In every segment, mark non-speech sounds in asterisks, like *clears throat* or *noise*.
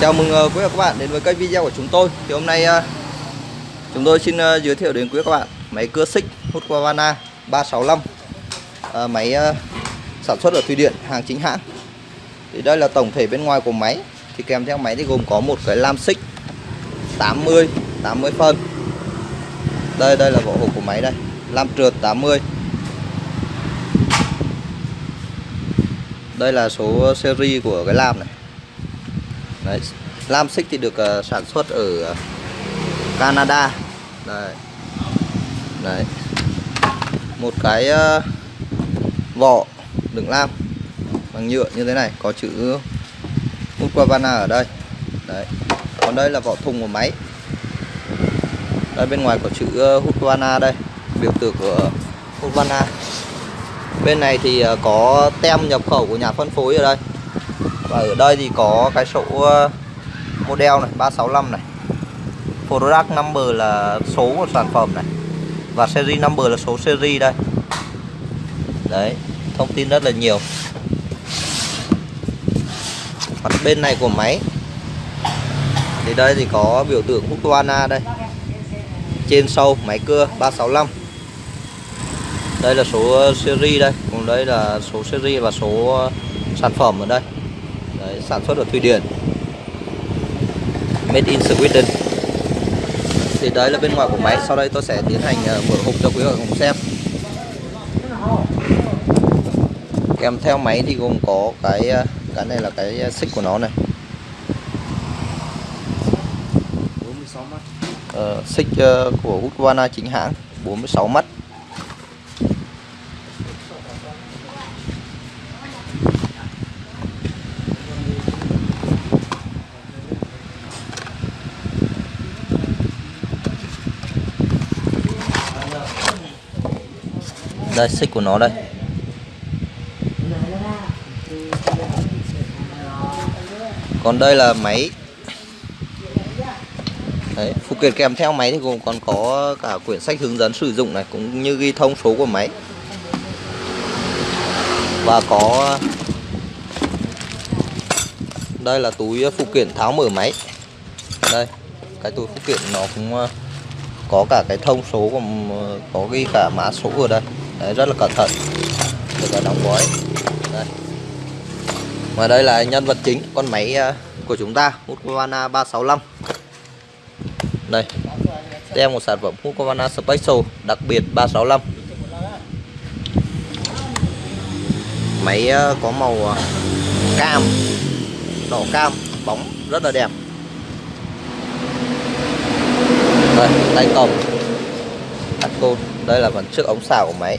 Chào mừng ờ, quý vị và các bạn đến với kênh video của chúng tôi. Thì hôm nay ờ, chúng tôi xin ờ, giới thiệu đến quý vị và các bạn Máy cưa xích Husqvarna 365 Máy sản xuất ở Thụy Điện hàng chính hãng. Thì đây là tổng thể bên ngoài của máy. Thì kèm theo máy thì gồm có một cái lam xích 80, 80 phân. Đây, đây là vỏ hộp của máy đây Lam trượt 80 Đây là số series của cái lam này. Đấy. Lam xích thì được uh, sản xuất ở Canada Đấy. Đấy. Một cái uh, vỏ đựng lam bằng nhựa như thế này có chữ Husqvarna ở đây Đấy. Còn đây là vỏ thùng của máy Đây bên ngoài có chữ ờ, uh, Husqvarna đây Biểu tượng của Husqvarna Bên này thì có tem nhập khẩu của nhà phân phối ở đây và ở đây thì có cái số ờ, model này 365 này. Product number là số của sản phẩm này. Và series number là số series đây. Đấy, thông tin rất là nhiều. Mặt bên này của máy. Thì đây thì có biểu tượng Husqvarna đây. Trên sâu, máy cưa 365 đây là số series đây. Còn đây là số series và số ờ, sản phẩm ở đây. Đấy, sản xuất ở Thụy Điển. Made in Sweden. Thì đấy là bên ngoài của máy. Sau đây tôi sẽ tiến hành ờ, mở hộp cho quý vị cùng xem. Kèm theo máy thì gồm có cái ờ, cái này là cái xích của nó này. 46 mắt. Ờ, xích của Husqvarna chính hãng. 46 mắt đây xích của nó đây. Còn đây là máy. Đấy, phụ kiện kèm theo máy thì gồm còn có cả quyển sách hướng dẫn sử dụng này cũng như ghi thông số của máy. Và có đây là túi phụ kiện tháo mở máy. Đây cái túi phụ kiện nó cũng có cả cái thông số của có ghi cả mã số ở đây. Đấy, rất là cẩn thận. Được cả đóng gói. Đây. và đây là nhân vật chính con máy à, của chúng ta Husqvarna 365 đây. Tem một sản phẩm Husqvarna Special đặc biệt 365 máy à, có màu à, cam đỏ cam bóng rất là đẹp. Đây tay cầm. Tắt côn đây là phần trước ống xào của máy.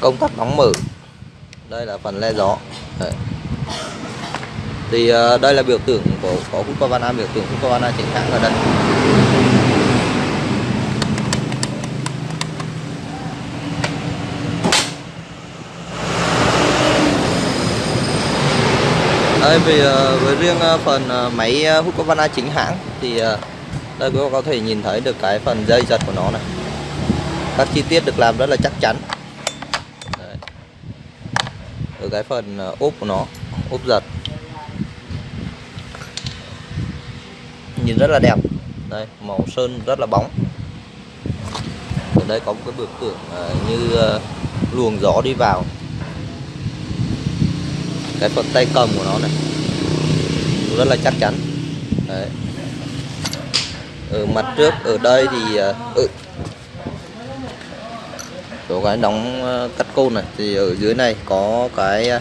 Công tắc đóng mở. Đây là phần le gió. Đây. thì uh, đây là biểu tượng của có Husqvarna biểu tượng Husqvarna chính hãng ở đây. Đây vì ờ, với riêng ờ, phần ờ, máy Husqvarna chính hãng thì đây quý vị có thể nhìn thấy được cái phần dây giật của nó này. Các chi tiết được làm rất là chắc chắn. Đấy. ở cái phần ốp của nó, ốp giật. Nhìn rất là đẹp. Đây, màu sơn rất là bóng. Ở đây có một cái biểu tượng như luồng gió đi vào cái phần tay cầm của nó này. Rất là chắc chắn. Đấy. Ở mặt trước ở đây thì à, ừ, chỗ cái đóng à, cắt côn này thì ở dưới này có cái à,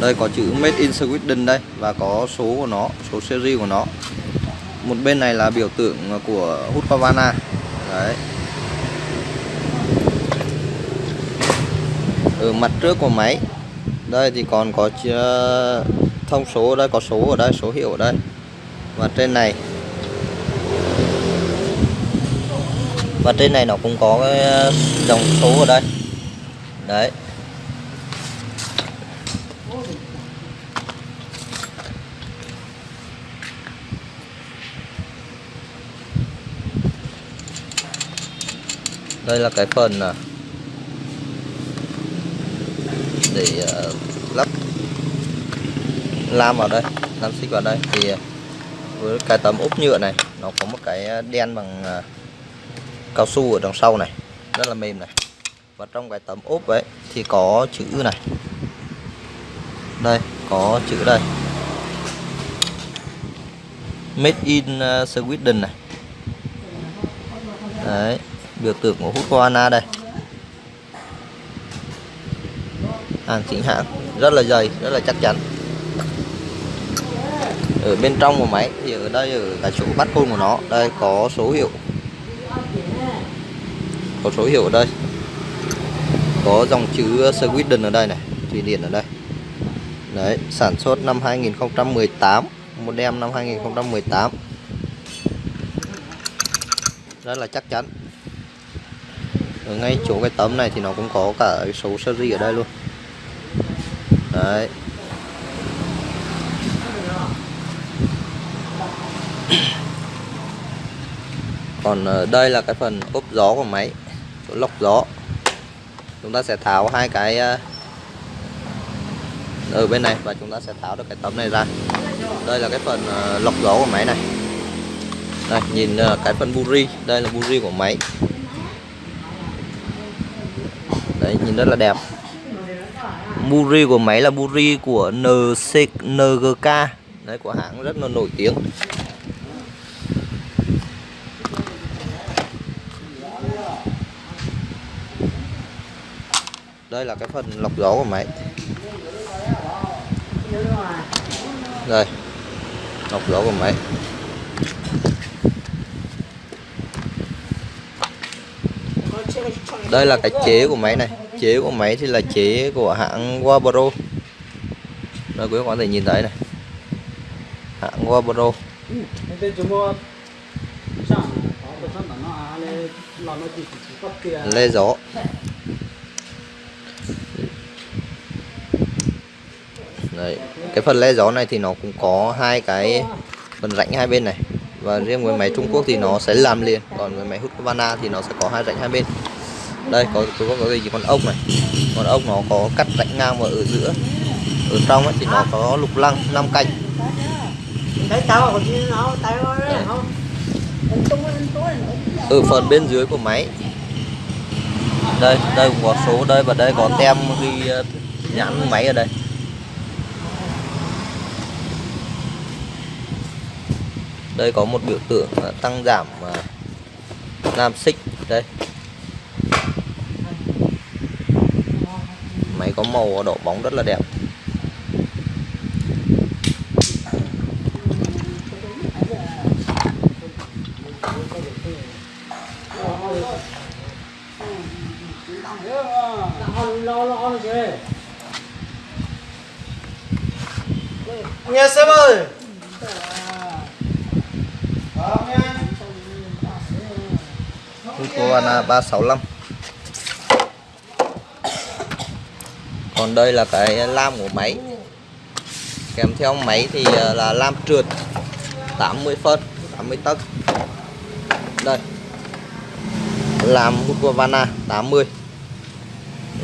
đây có chữ Made in Sweden đây và có số của nó số series của nó một bên này là biểu tượng của Husqvarna đấy. Ở mặt trước của máy. Đây thì còn có ờ, thông số ở đây, có số ở đây, số hiệu ở đây. Và trên này. Và trên này nó cũng có cái ờ, dòng số ở đây. Đấy. Đây là cái phần à, để à, lắp lam vào đây, lam xích vào đây. Thì à, với cái tấm ốp nhựa này, nó có một cái đen bằng cao su ở đằng sau này, rất là mềm này. Và trong cái tấm ốp ấy thì có chữ này. Đây, có chữ đây. Made in Sweden này. Đấy biểu tượng của Husqvarna đây. Hàng chính hãng rất là dày, rất là chắc chắn. Ở bên trong của máy thì ở đây ở cái chỗ bắt côn của nó, đây có số hiệu. Có số hiệu ở đây. Có dòng chữ Sweden ở đây này Thụy Điển ở đây. Đấy, sản xuất năm 2018 model năm 2018 rất là chắc chắn ở ngay chỗ cái tấm này thì nó cũng có cả cái số series ở đây luôn. Đấy. *clears throat* Còn ờ, đây là cái phần ốp gió của máy, chỗ lọc gió. Chúng ta sẽ tháo hai cái ờ, ở bên này và chúng ta sẽ tháo được cái tấm này ra. Đây là cái phần ờ, lọc gió của máy này. Đây nhìn cái phần buri đây là buri của máy đấy, nhìn rất là đẹp. Buri của máy là buri của NC NGK đấy, của hãng rất là nổi tiếng. Đây là cái phần lọc gió của máy. Đây, lọc gió của máy. Đây là cái chế của máy này. Chế của máy thì là chế của hãng Wabro. Đây quý các bạn có thể nhìn thấy này. Hãng Wabro. Lê gió. Đấy. cái phần lê gió này thì nó cũng có hai cái phần rãnh hai bên này. Và riêng với máy Trung Quốc thì nó sẽ làm liền. Còn với máy hút Husqvarna thì nó sẽ có hai rãnh hai bên đây có có có gì? Con ốc này. Con ốc nó có cắt rãnh ngang và ở giữa. Ở trong ấy thì nó có lục lăng năm cạnh ở phần bên dưới của máy. Đây đây cũng có số đây và đây có tem ghi ờ, nhãn máy ở đây. Đây có một biểu tượng là tăng giảm à, nam xích đây máy có màu đỏ bóng rất là đẹp. Nghe sếp ơi! Husqvarna 365 còn đây là cái lam của máy. Kèm theo máy thì ờ, là lam trượt 80 phân 80 tấc. Đây. Làm Husqvarna 80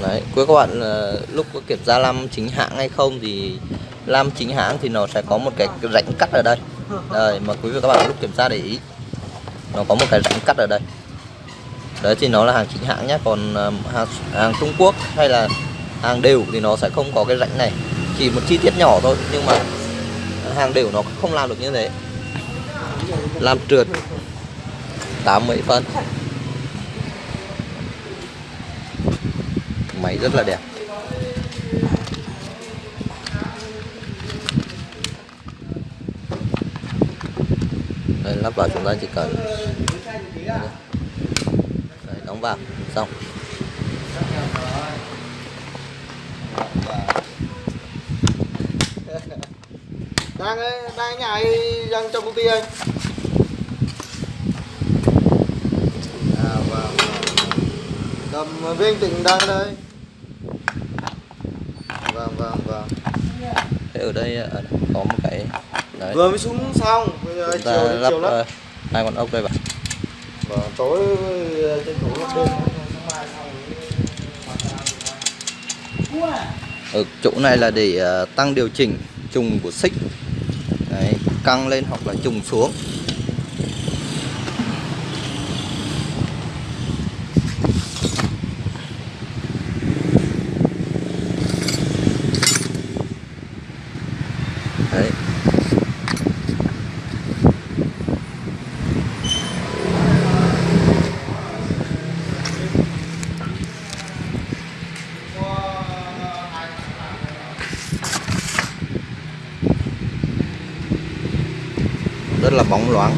đấy cuối các bạn ờ, lúc có kiểm tra lam chính hãng hay không thì lam chính hãng thì nó sẽ có một cái rãnh cắt ở đây. Đây mà quý vị các bạn lúc kiểm tra để ý nó có một cái rãnh cắt ở đây. Đấy thì nó là hàng chính hãng nhé. Còn ờ, hàng, hàng Trung Quốc hay là hàng đều thì nó sẽ không có cái rãnh này. Chỉ một chi tiết nhỏ thôi nhưng mà hàng đều nó không làm được như thế. Làm trượt 80 phân. Máy rất là đẹp. Đây lắp vào chúng ta chỉ cần Đấy, đóng vào xong. *laughs* Đang ấy, đang nhà ai đang trong công ty anh? À vâng Cầm viên tịnh đang đây. Vâng vâng vâng Thế ở đây đây có một cái đấy. Vừa mới xuống xong Bây giờ chúng chiều lắp chiều lắp ờ, hai con ốc đây vào Vâng tối tranh thủ lắp đêm ở chỗ này là để ờ, tăng điều chỉnh trùng của xích Đấy, căng lên hoặc là trùng xuống Đấy. Rất là bóng loáng.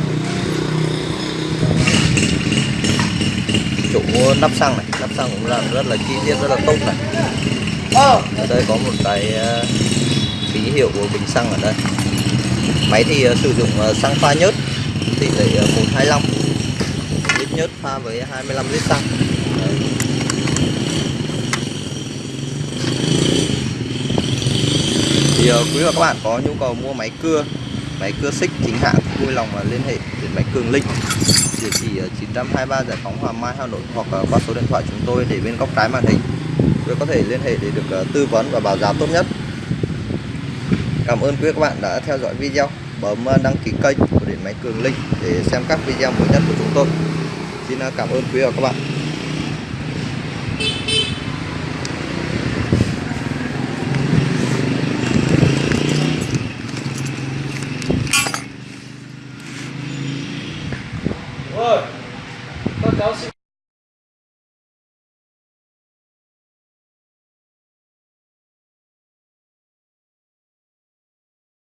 Chỗ nắp xăng này, nắp xăng cũng làm rất là chi tiết, rất là tốt này. Ở đây có một cái ờ, ký hiệu của bình xăng ở đây. Máy thì ờ, sử dụng ờ, xăng pha nhớt, tỷ lệ 125 lít nhớt pha với 25 lít xăng. Đấy. thì quý và các bạn có nhu cầu mua máy cưa máy cưa xích chính hãng vui lòng và liên hệ đến máy Cường Linh địa chỉ à, 923 Giải phóng hòa Mai, Hà Nội, hoặc à, qua số điện thoại chúng tôi để bên góc trái màn hình. Để có thể liên hệ để được à, tư vấn và báo giá tốt nhất. Cảm ơn quý các bạn đã theo dõi video. Bấm đăng ký kênh của điện máy Cường Linh để xem các video mới nhất của chúng tôi. Xin cảm ơn quý và các bạn.